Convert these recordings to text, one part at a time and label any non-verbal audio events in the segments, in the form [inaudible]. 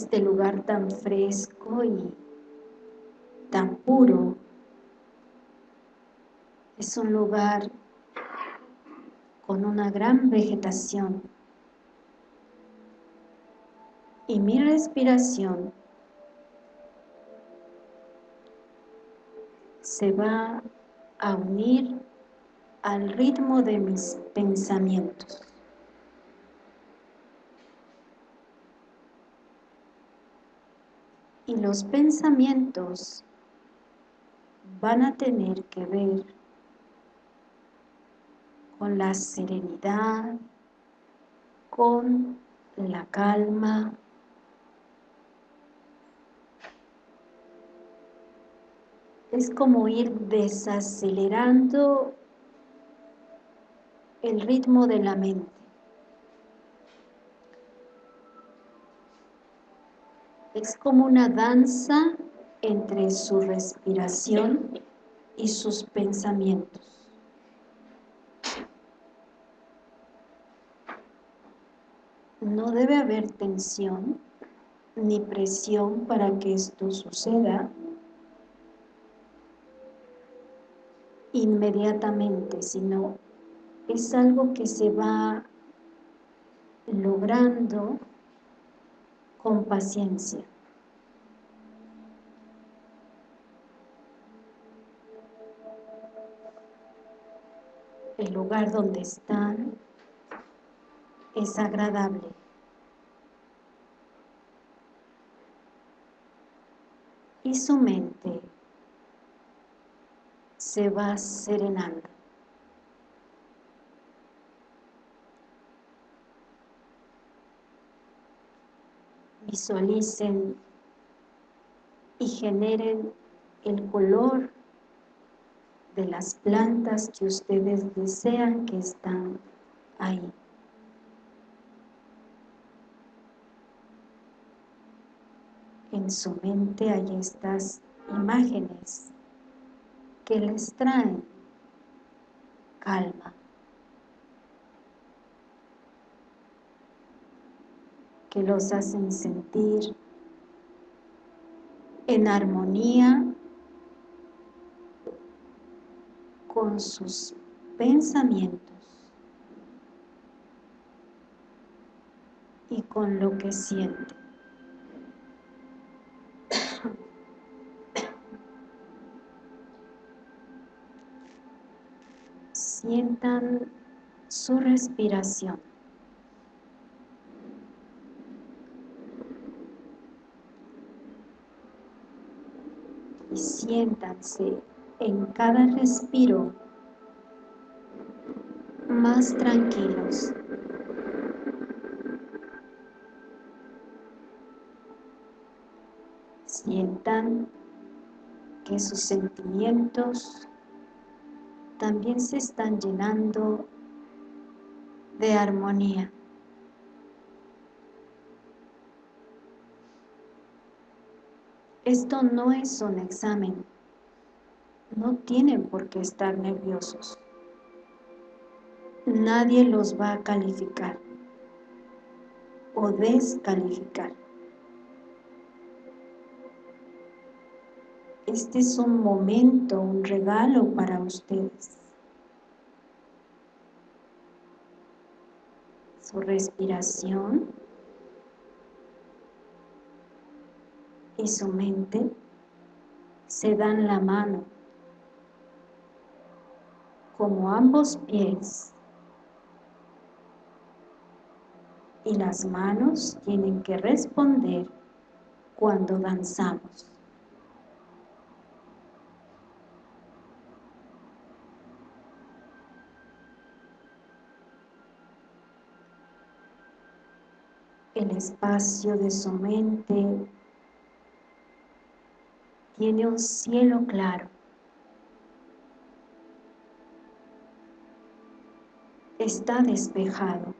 este lugar tan fresco y tan puro es un lugar con una gran vegetación y mi respiración se va a unir al ritmo de mis pensamientos. Y los pensamientos van a tener que ver con la serenidad, con la calma, es como ir desacelerando el ritmo de la mente. Es como una danza entre su respiración y sus pensamientos. No debe haber tensión ni presión para que esto suceda, inmediatamente, sino es algo que se va logrando con paciencia. El lugar donde están es agradable. Y su mente se va serenando. Visualicen y generen el color de las plantas que ustedes desean que están ahí. En su mente hay estas imágenes que les traen calma, que los hacen sentir en armonía con sus pensamientos y con lo que sienten. sientan su respiración. Y siéntanse en cada respiro más tranquilos. Sientan que sus sentimientos también se están llenando de armonía. Esto no es un examen. No tienen por qué estar nerviosos. Nadie los va a calificar o descalificar. Este es un momento, un regalo para ustedes. Su respiración y su mente se dan la mano como ambos pies y las manos tienen que responder cuando danzamos. el espacio de su mente tiene un cielo claro. Está despejado.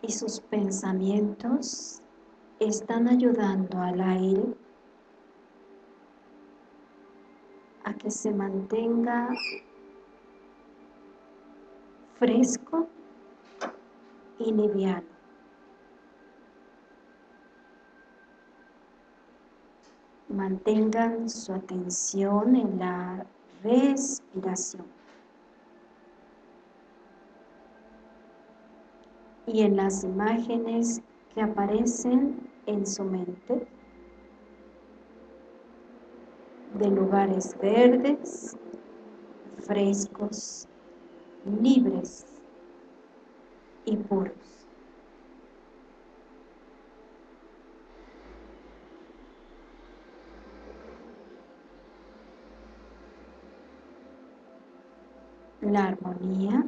Y sus pensamientos están ayudando al aire a que se mantenga fresco y liviano. Mantengan su atención en la respiración. Y en las imágenes que aparecen en su mente de lugares verdes, frescos, libres y puros. La armonía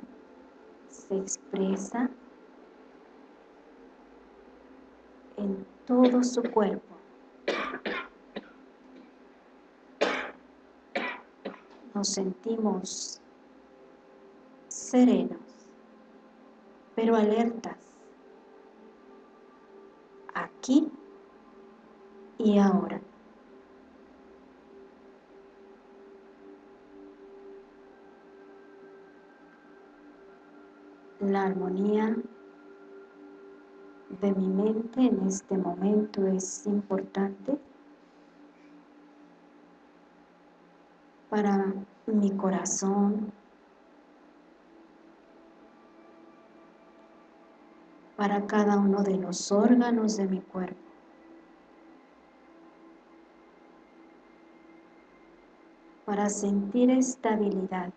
se expresa en todo su cuerpo. Nos sentimos serenos, pero alertas, aquí y ahora. La armonía de mi mente en este momento es importante para mi corazón, para cada uno de los órganos de mi cuerpo. Para sentir estabilidad,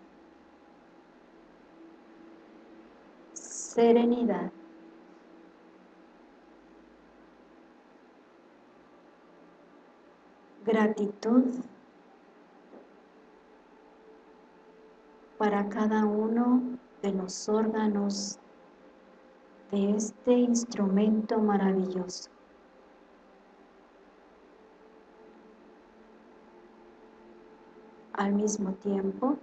serenidad, gratitud para cada uno de los órganos de este instrumento maravilloso. Al mismo tiempo,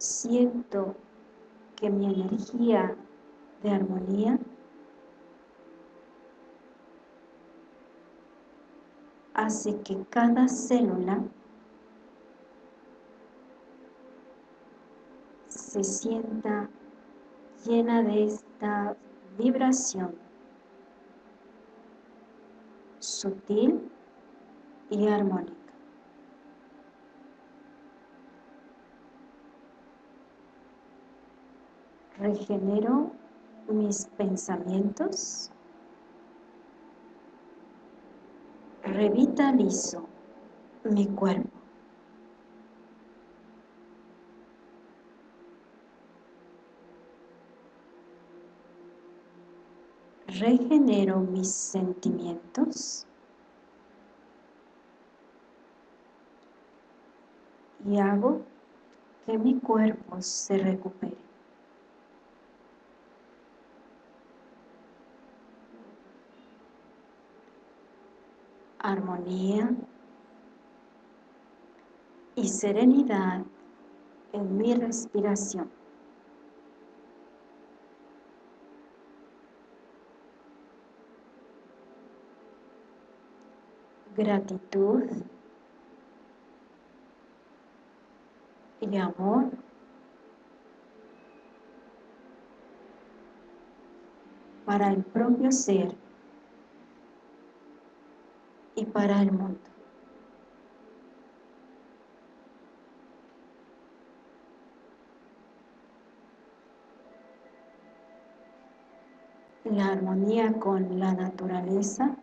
siento que mi energía de armonía hace que cada célula se sienta llena de esta vibración sutil y armónica. Regenero mis pensamientos, revitalizo mi cuerpo. regenero mis sentimientos y hago que mi cuerpo se recupere. Armonía y serenidad en mi respiración. gratitud y amor para el propio ser y para el mundo. La armonía con la naturaleza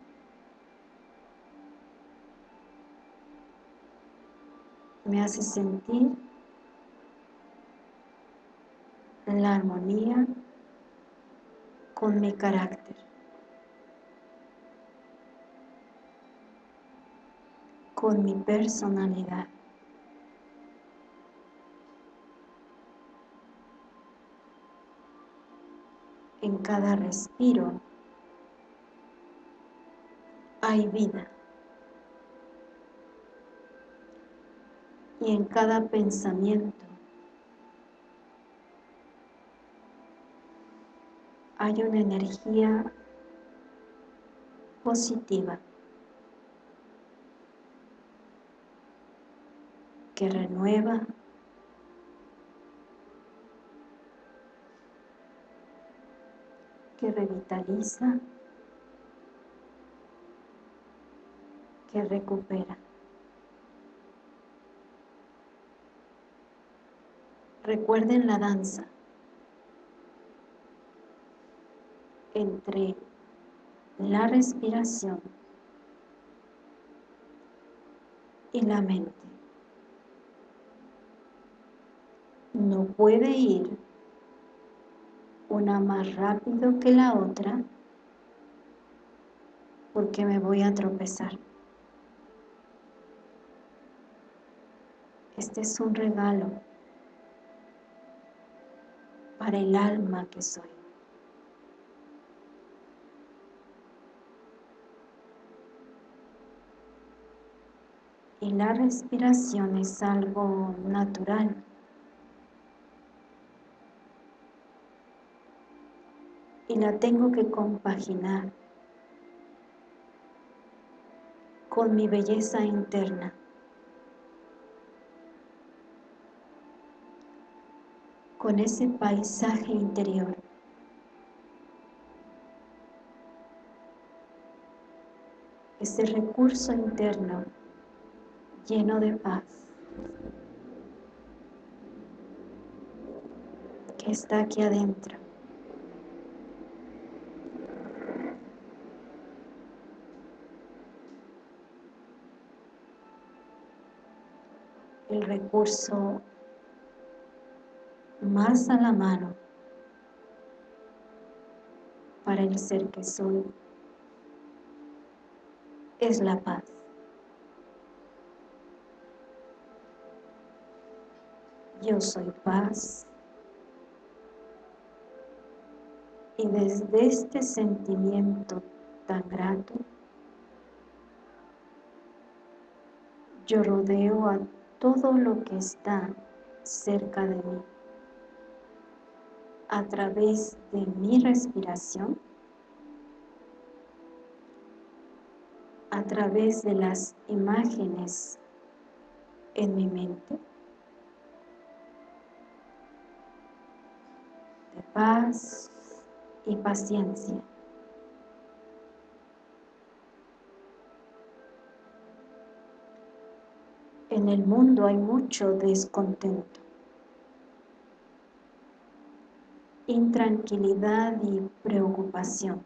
me hace sentir la armonía con mi carácter. Con mi personalidad. En cada respiro hay vida. y en cada pensamiento. Hay una energía positiva que renueva que revitaliza, que recupera. Recuerden la danza entre la respiración y la mente. No puede ir una más rápido que la otra porque me voy a tropezar. Este es un regalo para el alma que soy. Y la respiración es algo natural. Y la tengo que compaginar con mi belleza interna. Con ese paisaje interior. Ese recurso interno lleno de paz, que está aquí adentro. El recurso más a la mano para el ser que soy es la paz. yo soy paz. Y desde este sentimiento tan grato, yo rodeo a todo lo que está cerca de mí a través de mi respiración, a través de las imágenes en mi mente, paz y paciencia. En el mundo hay mucho descontento, intranquilidad y preocupación.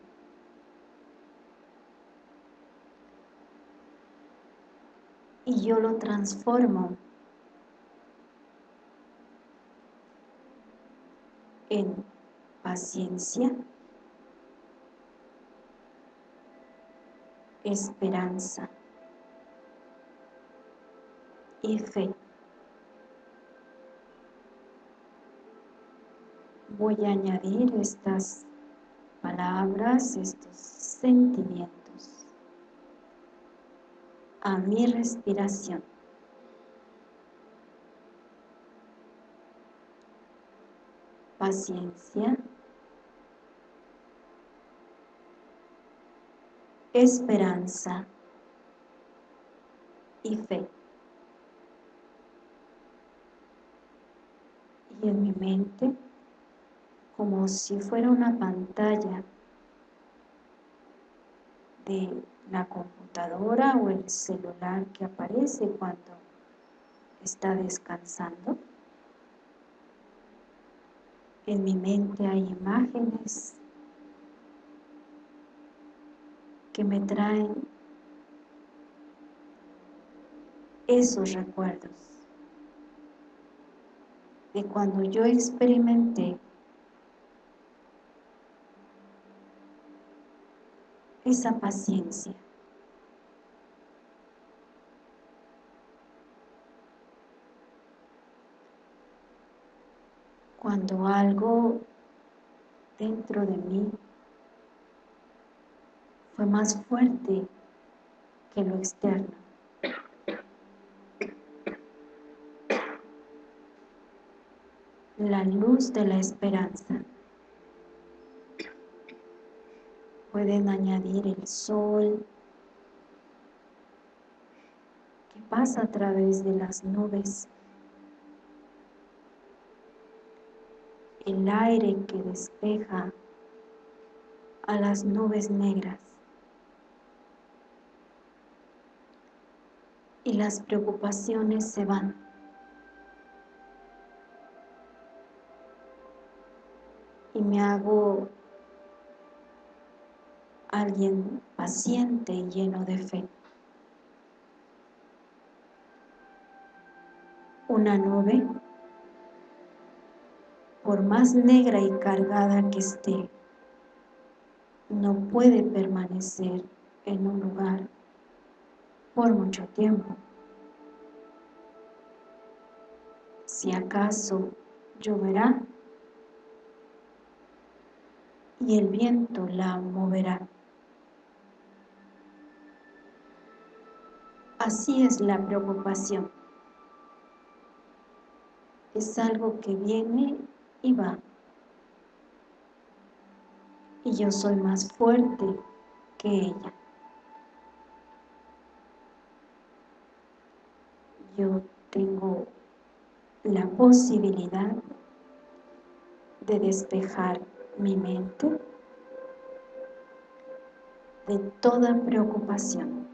Y yo lo transformo en paciencia, esperanza y fe. Voy a añadir estas palabras, estos sentimientos a mi respiración. Paciencia, esperanza y fe. Y en mi mente, como si fuera una pantalla de la computadora o el celular que aparece cuando está descansando. En mi mente hay imágenes que me traen esos recuerdos de cuando yo experimenté esa paciencia. Cuando algo dentro de mí fue más fuerte que lo externo. La luz de la esperanza. Pueden añadir el sol que pasa a través de las nubes. El aire que despeja a las nubes negras y las preocupaciones se van. Me hago alguien paciente y lleno de fe. Una nube, por más negra y cargada que esté, no puede permanecer en un lugar por mucho tiempo. Si acaso lloverá y el viento la moverá. Así es la preocupación. Es algo que viene y va. Y yo soy más fuerte que ella. Yo tengo la posibilidad de despejar mi mente de toda preocupación.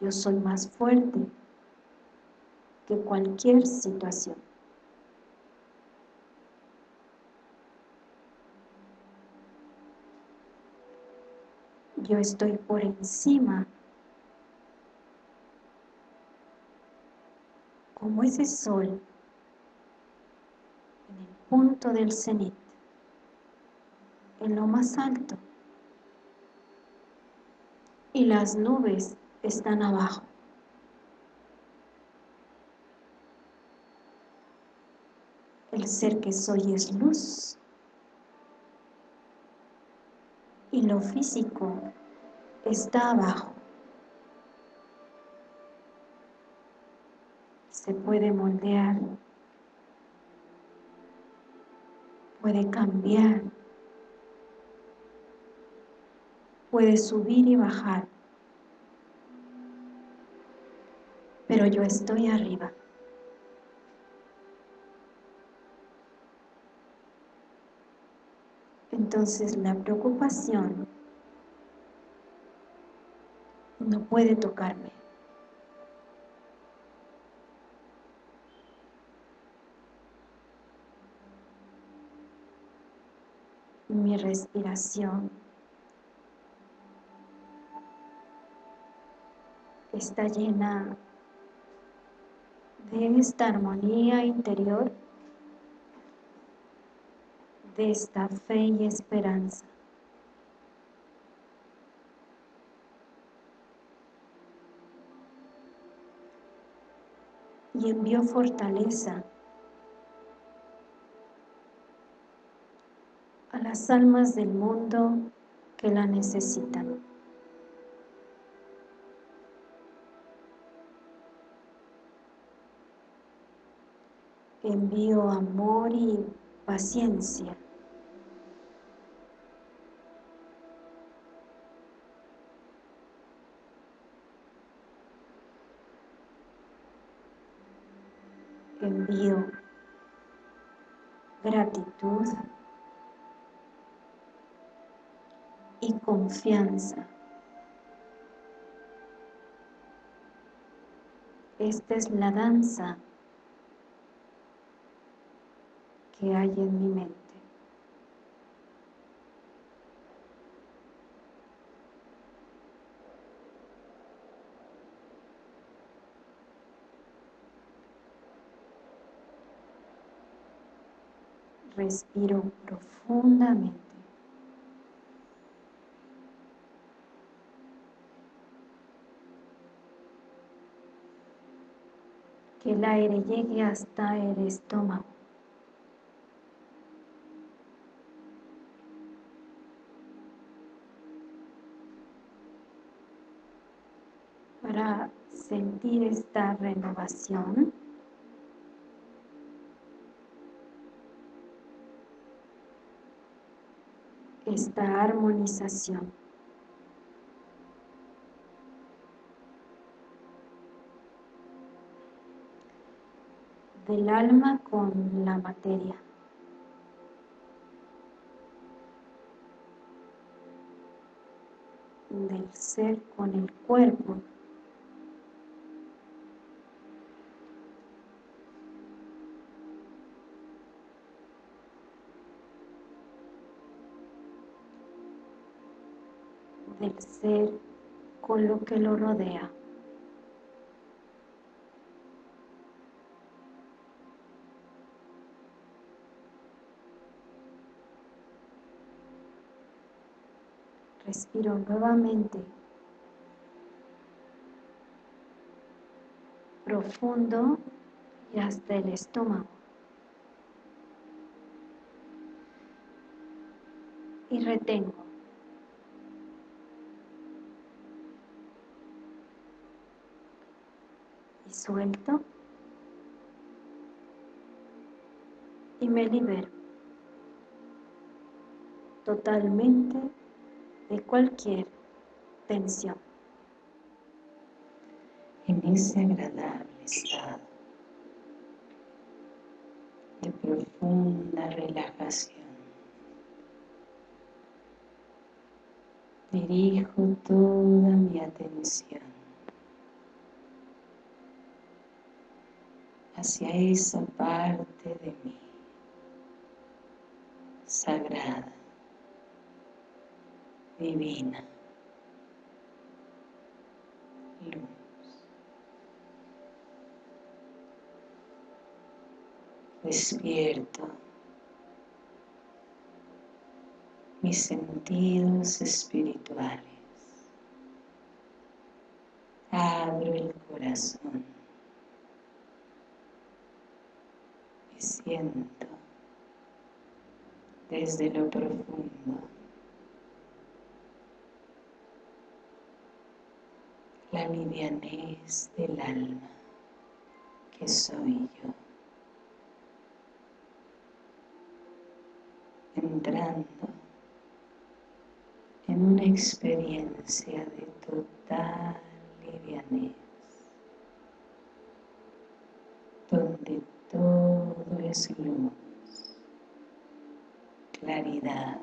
Yo soy más fuerte que cualquier situación. Yo estoy por encima como ese sol punto del cenit, en lo más alto. Y las nubes están abajo. El ser que soy es luz. Y lo físico está abajo. Se puede moldear, puede cambiar, puede subir y bajar. pero yo estoy arriba. Entonces la preocupación no puede tocarme. Mi respiración está llena de esta armonía interior, de esta fe y esperanza. Y envió fortaleza las almas del mundo que la necesitan. envío amor y paciencia. Envío gratitud y confianza. Esta es la danza que hay en mi mente. Respiro profundamente. Que el aire llegue hasta el estómago. sentir esta renovación. esta armonización. del alma con la materia. del ser con el cuerpo del ser con lo que lo rodea Respiro nuevamente. Profundo y hasta el estómago. Y retengo. Y suelto. Y me libero. Totalmente de cualquier tensión. En ese agradable estado de profunda relajación, dirijo toda mi atención hacia esa parte de mí sagrada divina, luz. Despierto mis sentidos espirituales. Abro el corazón. Me siento desde lo profundo la livianez del alma que soy yo. Entrando en una experiencia de total livianez, donde todo es luz, claridad,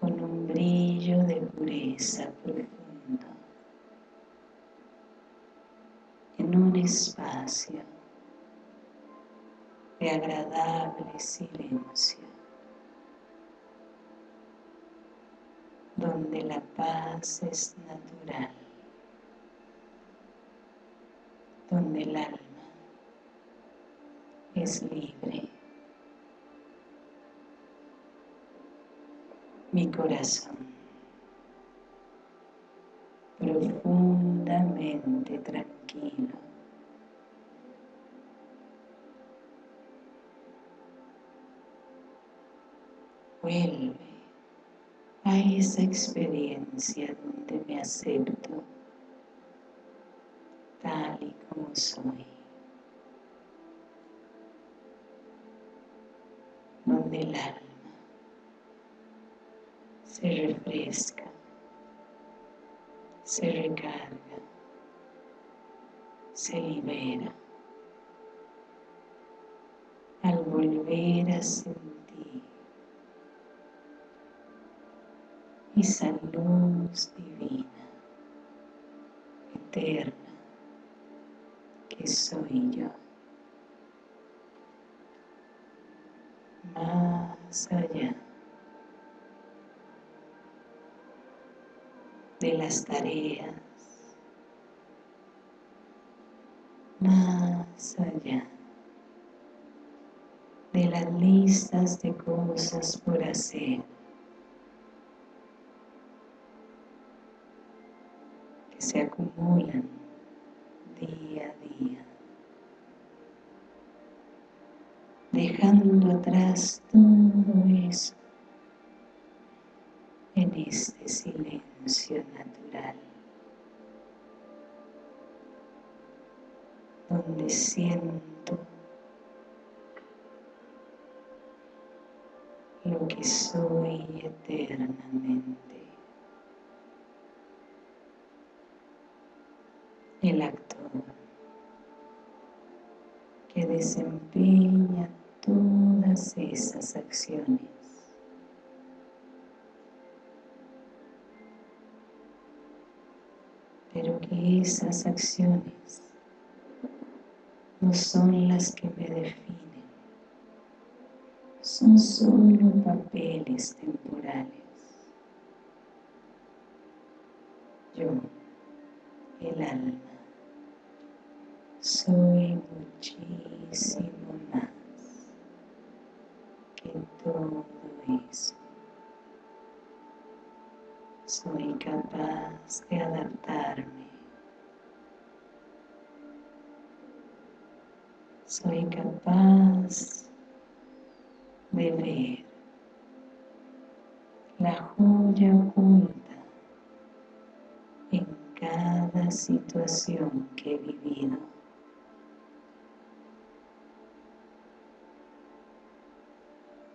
con un brillo de pureza profunda un espacio de agradable silencio, donde la paz es natural, donde el alma es libre. Mi corazón tranquilo. Vuelve a esa experiencia donde me acepto tal y como soy. Donde el alma se refresca se recarga, se libera. Al volver a sentir esa luz divina, eterna, que soy yo. Más allá. De las tareas, más allá de las listas de cosas por hacer, que se acumulan día a día, dejando atrás todo eso en este silencio natural, donde siento lo que soy eternamente. El actor que desempeña todas esas acciones pero que esas acciones no son las que me definen, son solo papeles temporales. Yo, el alma, Soy capaz de ver la joya oculta en cada situación que he vivido.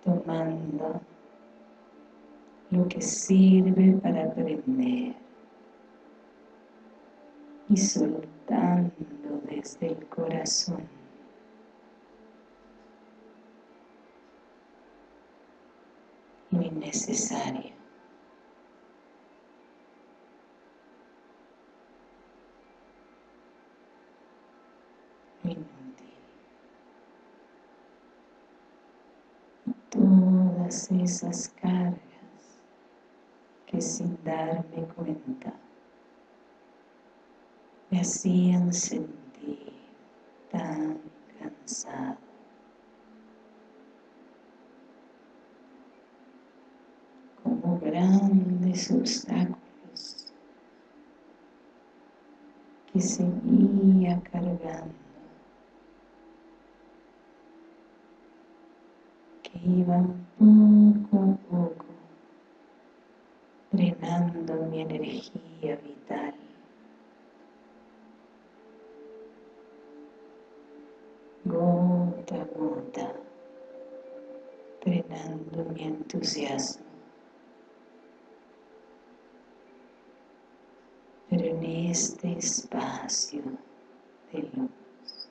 Tomando lo que sirve para aprender y soltando desde el corazón Lo inútil. Todas esas cargas que sin darme cuenta me hacían sentir tan cansado. Como grandes obstáculos que seguía cargando, que iban poco a poco drenando mi energía vital. Gota a gota, drenando mi entusiasmo. Pero en este espacio de luz,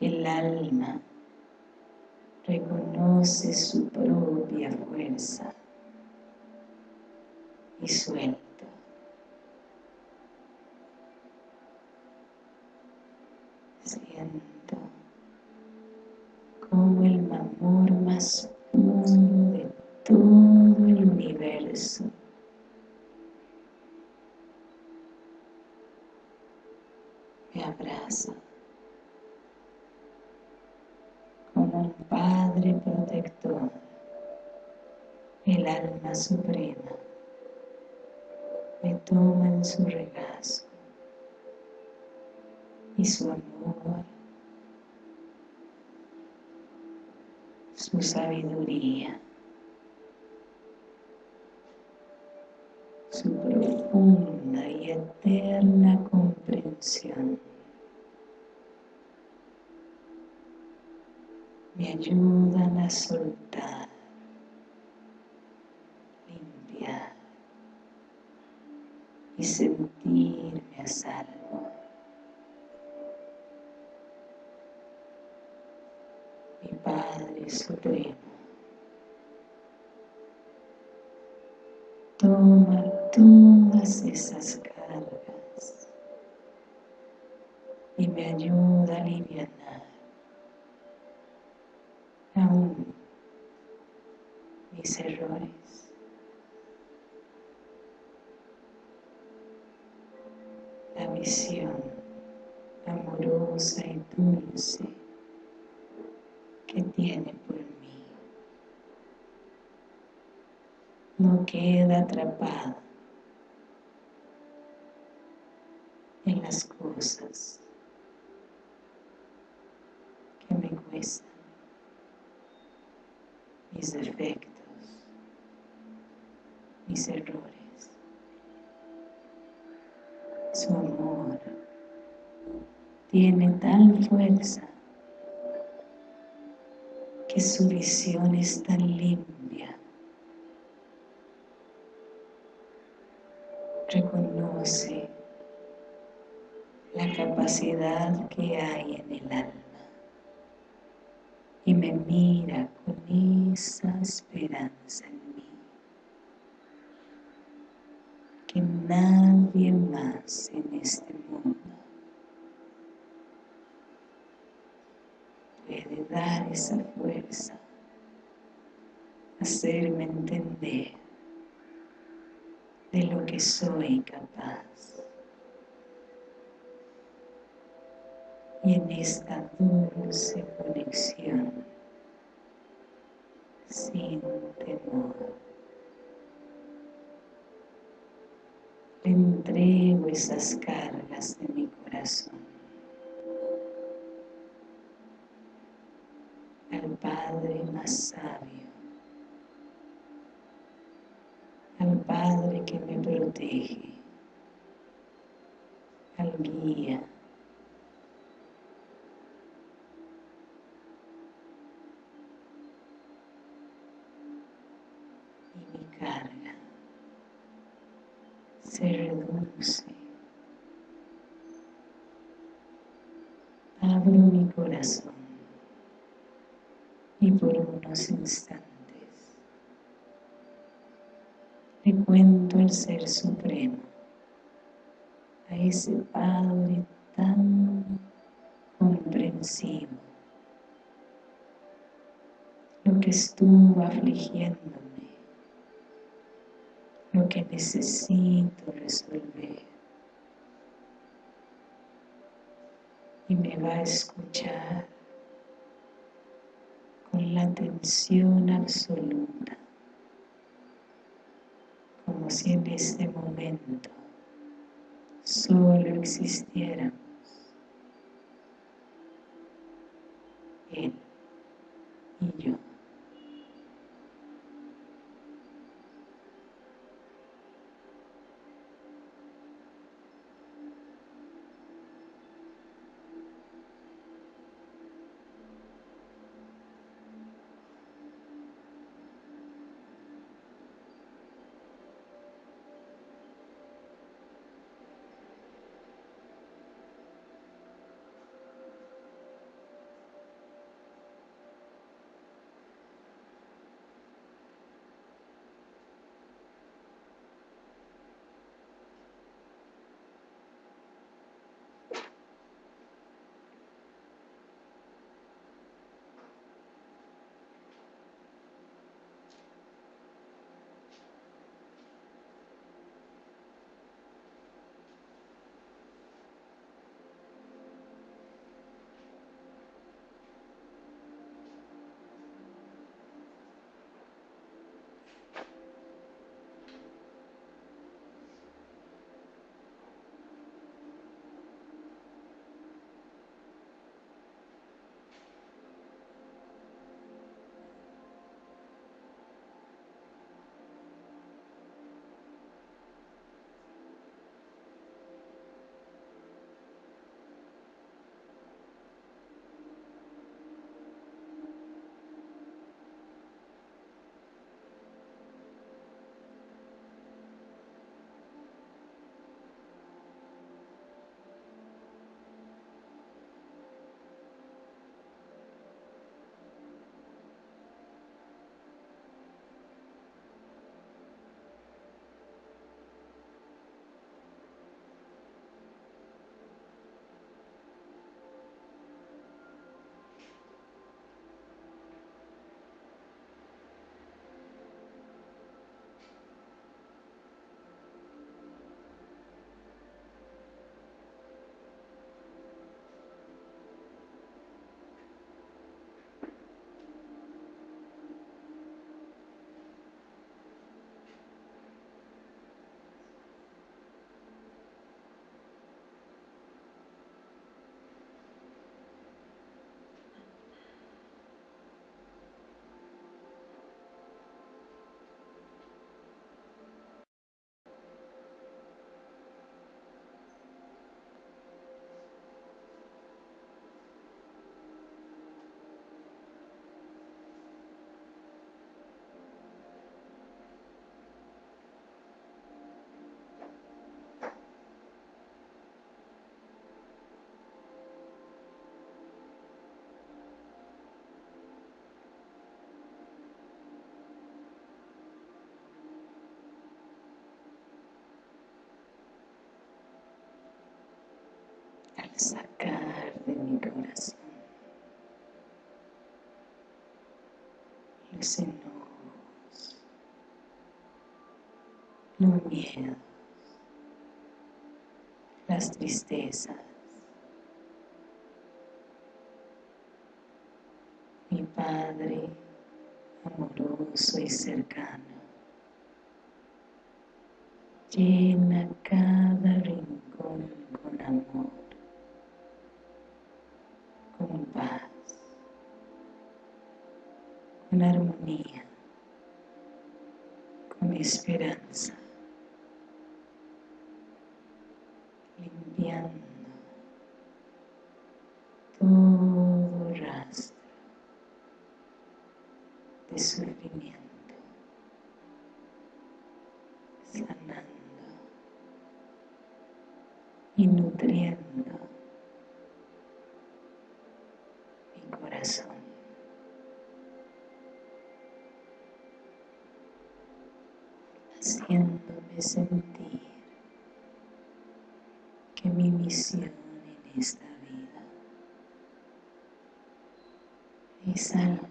el alma reconoce su propia fuerza y suelto. Siento como el amor más puro de todo el universo el alma suprema. Me toma en su regazo y su amor, su sabiduría, su profunda y eterna comprensión. Me ayudan a soltar, y sentirme a salvo. Mi Padre Supremo, toma todas esas cargas y me ayuda a aliviar aún mis errores. Y dulce que tiene por mí no queda atrapada en las cosas que me cuestan mis defectos, mis errores. Su amor tiene tal fuerza que su visión es tan limpia. Reconoce la capacidad que hay en el alma y me mira con esa esperanza en mí que nadie más en este mundo puede dar esa fuerza, hacerme entender de lo que soy capaz. Y en esta dulce conexión, sin temor, le entrego esas cargas de mi corazón Padre más sabio, al Padre que me protege, al guía, y mi carga se reduce. Abro mi corazón por unos instantes le cuento al Ser Supremo, a ese Padre tan comprensivo, lo que estuvo afligiéndome, lo que necesito resolver. Y me va a escuchar la atención absoluta como si en este momento solo existiéramos Él y yo. Sacar de mi corazón los enojos, los miedos, las tristezas. Mi Padre amoroso y cercano, llena rincón con amor, con paz, con armonía, con esperanza. limpiando todo rastro de sufrimiento, sanando y nutriendo mi corazón. Sentir que mi misión en esta vida es algo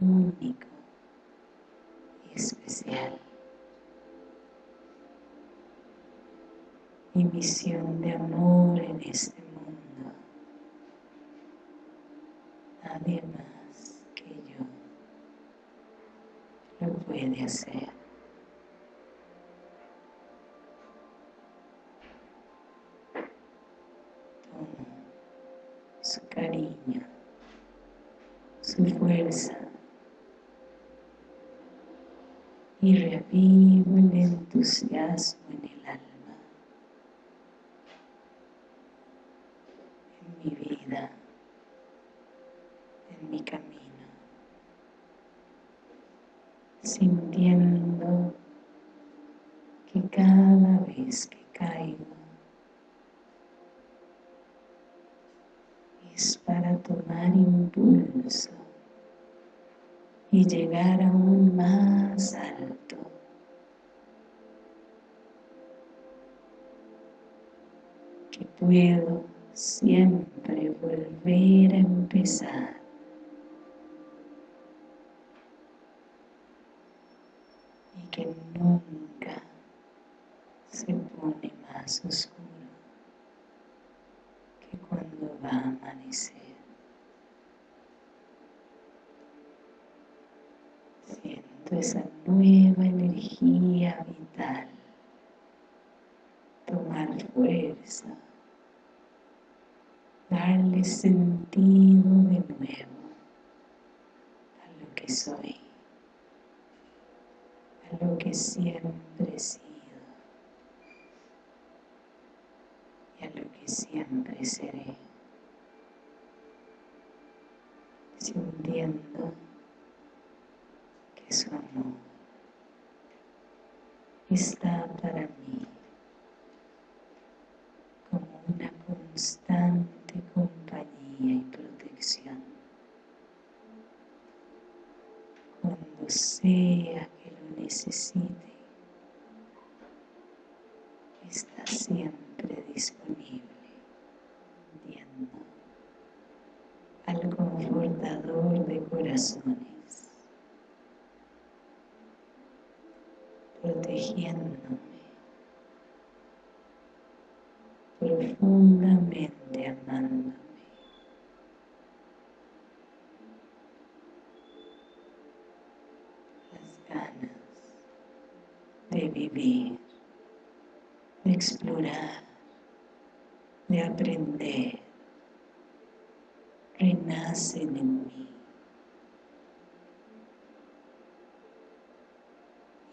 único y especial. Mi misión de amor en este mundo, nadie más que yo lo puede hacer. su cariño, su fuerza. Y revivo el entusiasmo en el alma, en mi vida, en mi camino, sintiendo que cada vez que caigo es para tomar impulso y llegar aún más alto. Que puedo siempre volver a empezar. Y que nunca se pone más oscuro que cuando va a amanecer. Esa nueva energía vital. Tomar fuerza, darle sentido de nuevo a lo que soy, a lo que siempre he sido y a lo que siempre seré, sintiendo su amor está para mí como una constante compañía y protección. Cuando sea que lo necesite, está siempre disponible, viendo al confortador de corazones, protegiéndome, profundamente amándome. Las ganas de vivir, de explorar, de aprender, en mí.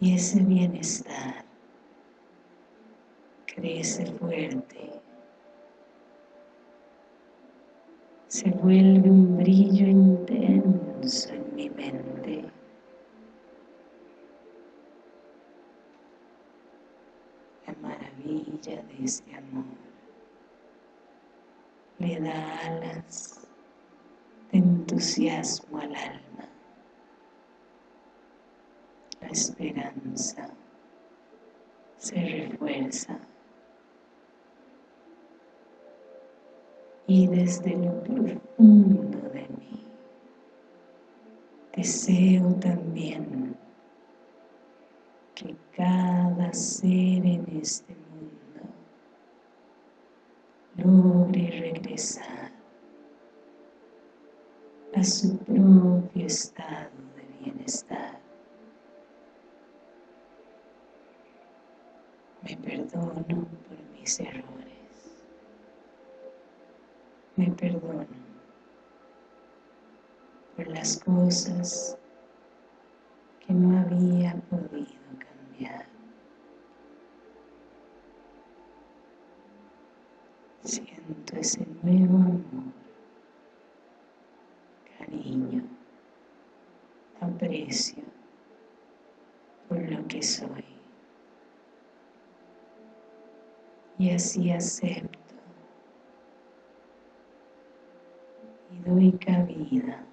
Y ese bienestar crece fuerte, se vuelve un brillo intenso en mi mente. La maravilla de este amor le da alas entusiasmo al alma. La esperanza se refuerza y desde lo profundo de mí deseo también que cada ser en este mundo logre regresar a su propio estado de bienestar. Me perdono por mis errores. Me perdono por las cosas que no había podido cambiar. Siento ese nuevo amor, cariño, aprecio por lo que soy. Y así acepto y doy cabida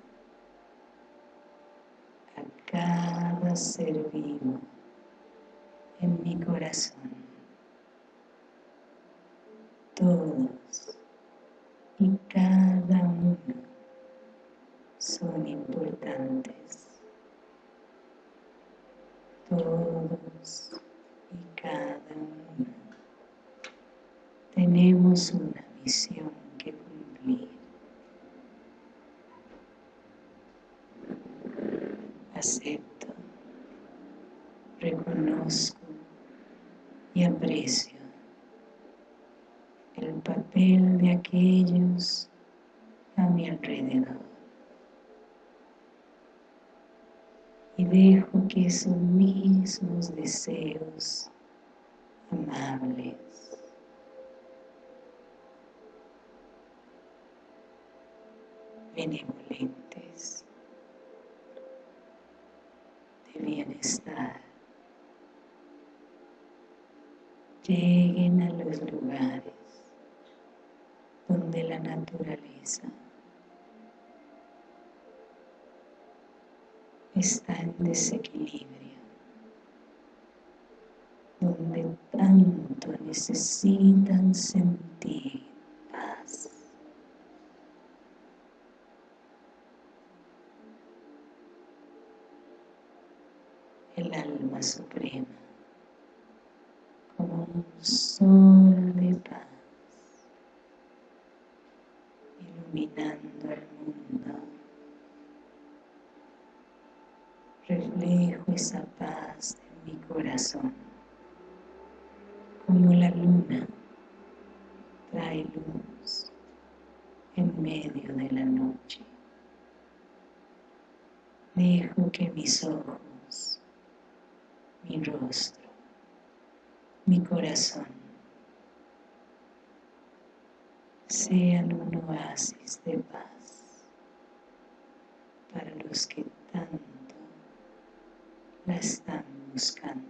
a cada ser vivo en mi corazón. Todos y cada uno son importantes. Todos y cada uno tenemos una misión que cumplir. Acepto, reconozco y aprecio el papel de aquellos a mi alrededor. Y dejo que esos mismos deseos amables. Benevolentes de bienestar lleguen a los lugares donde la naturaleza está en desequilibrio, donde tanto necesitan sentir paz. El alma suprema, como un sol de paz, iluminando el mundo. Reflejo esa paz en mi corazón, como la luna trae luz en medio de la noche. Dejo que mis ojos, mi rostro, mi corazón sean un oasis de paz para los que tanto la están buscando.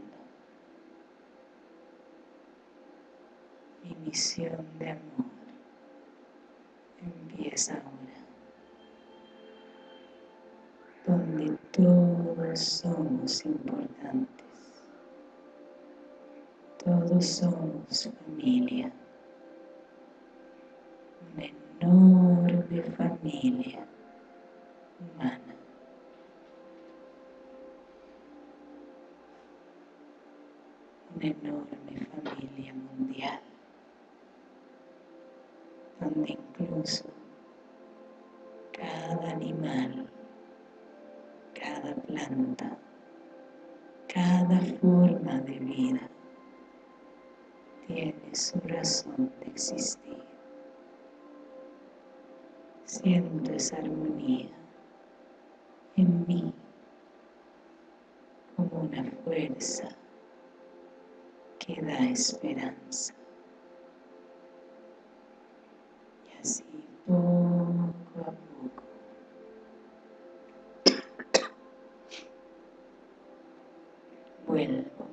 Mi misión de amor. Empieza ahora, donde todos somos importantes, todos somos familia, una enorme familia. Humana. Una enorme familia mundial, donde incluso cada animal, cada planta, cada forma de vida tiene su razón de existir. Siento esa armonía en mí como una fuerza que da esperanza. Y así poco a poco vuelvo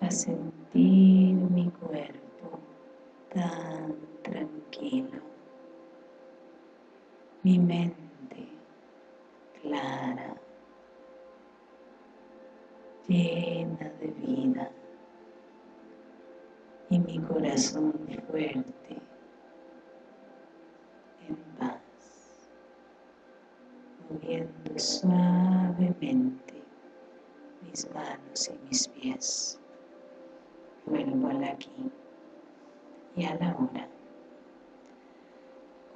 a sentir mi cuerpo tan tranquilo, mi mente corazón fuerte, en paz, moviendo suavemente mis manos y mis pies. Vuelvo al aquí y a la hora.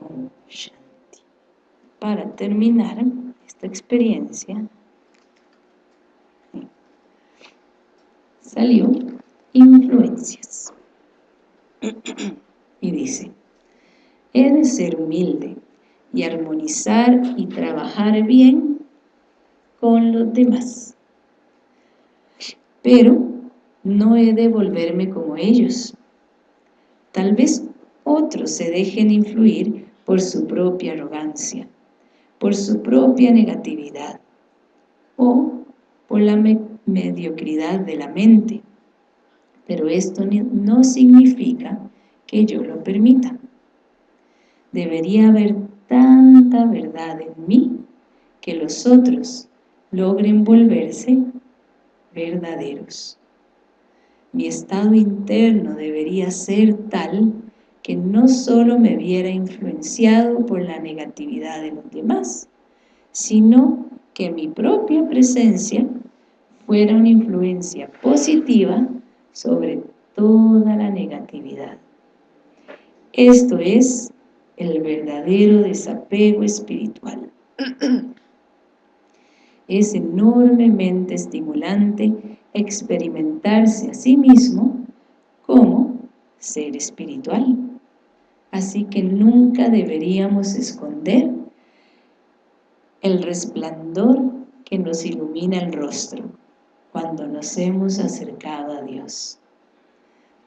Om Shanti. Para terminar esta experiencia, salió influencias y dice, he de ser humilde y armonizar y trabajar bien con los demás. Pero no he de volverme como ellos. Tal vez otros se dejen influir por su propia arrogancia, por su propia negatividad o por la mediocridad de la mente. Pero esto no significa que yo lo permita. Debería haber tanta verdad en mí que los otros logren volverse verdaderos. Mi estado interno debería ser tal que no solo me viera influenciado por la negatividad de los demás, sino que mi propia presencia fuera una influencia positiva sobre toda la negatividad. Esto es el verdadero desapego espiritual. [clears throat] Es enormemente estimulante experimentarse a sí mismo como ser espiritual. Así que nunca deberíamos esconder el resplandor que nos ilumina el rostro cuando nos hemos acercado a Dios.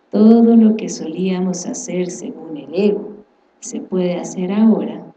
Todo lo que solíamos hacer según el ego se puede hacer ahora.